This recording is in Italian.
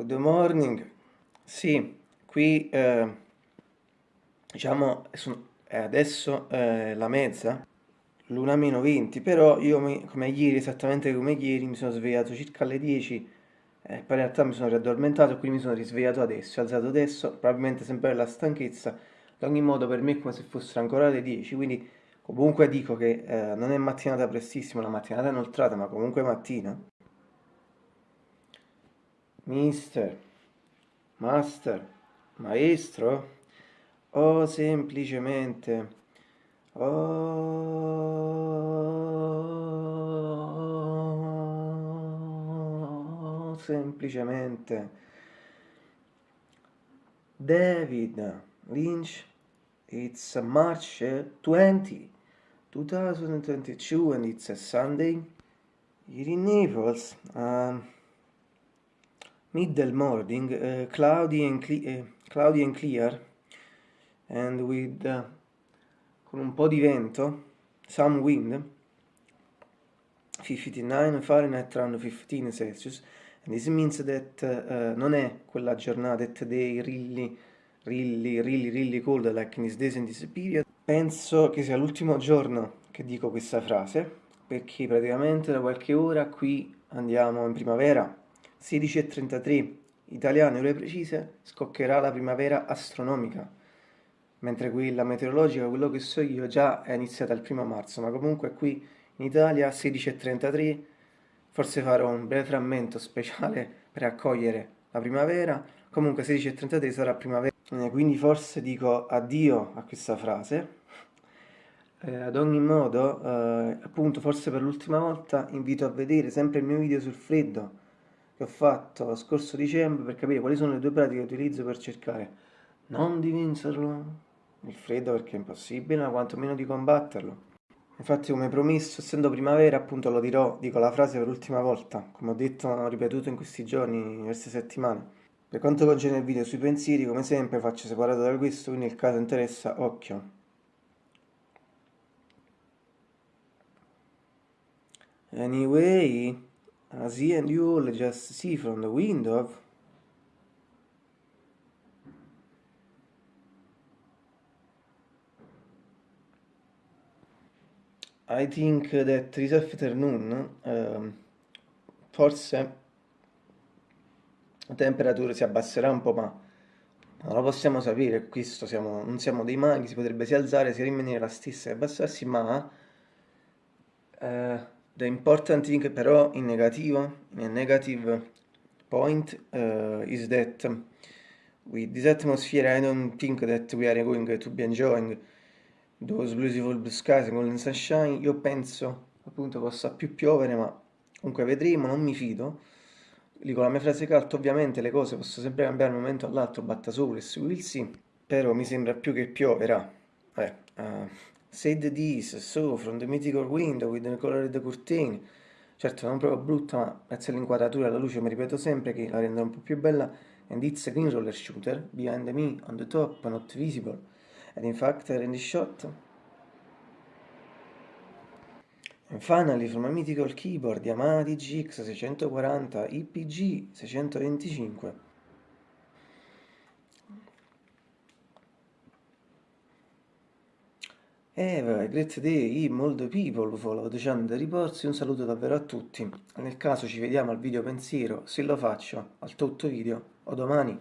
Good morning. Sì, qui eh, diciamo è adesso eh, la mezza, l'una meno 20, però io mi, come ieri, esattamente come ieri, mi sono svegliato circa alle 10 eh, poi in realtà mi sono riaddormentato e quindi mi sono risvegliato adesso, alzato adesso, probabilmente sempre la stanchezza, ad ogni modo per me è come se fossero ancora le 10, quindi comunque dico che eh, non è mattinata prestissima, la mattinata inoltrata, ma comunque mattina. Mister, master, maestro, o semplicemente, o semplicemente David Lynch, it's March 20, 2022 and it's a Sunday here in Naples. Um, middle morning, uh, cloudy, and uh, cloudy and clear, and with uh, con un po' di vento, some wind, 59 Fahrenheit around 15 Celsius, and this means that non è quella giornata, that day really, really, really, really cold like in this days in this period. Penso che sia l'ultimo giorno che dico questa frase, perché praticamente da qualche ora qui andiamo in primavera, 16.33 italiane ore precise scoccherà la primavera astronomica. Mentre quella meteorologica, quello che so io, già è iniziata il primo marzo, ma comunque qui in Italia 16.33 forse farò un breve frammento speciale per accogliere la primavera, comunque 16.33 sarà primavera, eh, quindi forse dico addio a questa frase. Eh, ad ogni modo, eh, appunto, forse per l'ultima volta invito a vedere sempre il mio video sul freddo, che ho fatto lo scorso dicembre per capire quali sono le due pratiche che utilizzo per cercare non di vincerlo il freddo perché è impossibile, ma quantomeno di combatterlo. Infatti come promesso, essendo primavera, appunto lo dirò, dico la frase per l'ultima volta, come ho detto, ho ripetuto in questi giorni, diverse settimane. Per quanto concerne il video sui pensieri, come sempre faccio separato da questo, quindi nel caso interessa, occhio. Anyway... as he and you all just see from the window. I think that this afternoon um, forse la temperatura si abbasserà un po' ma non lo possiamo sapere, questo siamo, non siamo dei maghi, si potrebbe sia alzare sia rimanere la stessa e abbassarsi ma uh, The important thing però in negativo, a negative point, uh, is that with this atmosphere I don't think that we are going to be enjoying those beautiful blue skies and golden sunshine. Io penso appunto possa più piovere, ma comunque vedremo, non mi fido. Dico la mia frase calda, ovviamente le cose possono sempre cambiare un momento all'altro, batta sopra e su will see, però mi sembra più che pioverà. Eh, uh, Said this, so, from the mythical window with the colored curtain. Certo, non proprio brutta, ma grazie all'inquadratura e alla luce mi ripeto sempre che la rende un po' più bella. And it's a green roller shooter, behind me, on the top, not visible. And in fact, in the shot. And finally, from a mythical keyboard, Yamaha DGX 640 IPG 625. Have a great day, molto people, follow the channel riporsi, un saluto davvero a tutti. Nel caso ci vediamo al video pensiero, se lo faccio, al tutto video, o domani.